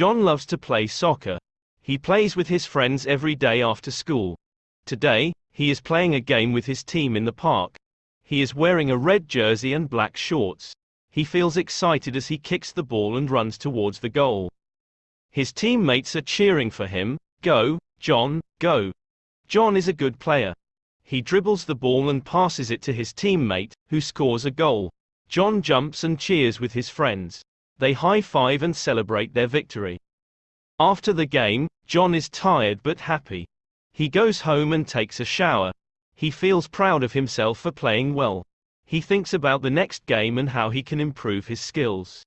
John loves to play soccer. He plays with his friends every day after school. Today, he is playing a game with his team in the park. He is wearing a red jersey and black shorts. He feels excited as he kicks the ball and runs towards the goal. His teammates are cheering for him. Go, John, go. John is a good player. He dribbles the ball and passes it to his teammate, who scores a goal. John jumps and cheers with his friends. They high five and celebrate their victory. After the game, John is tired but happy. He goes home and takes a shower. He feels proud of himself for playing well. He thinks about the next game and how he can improve his skills.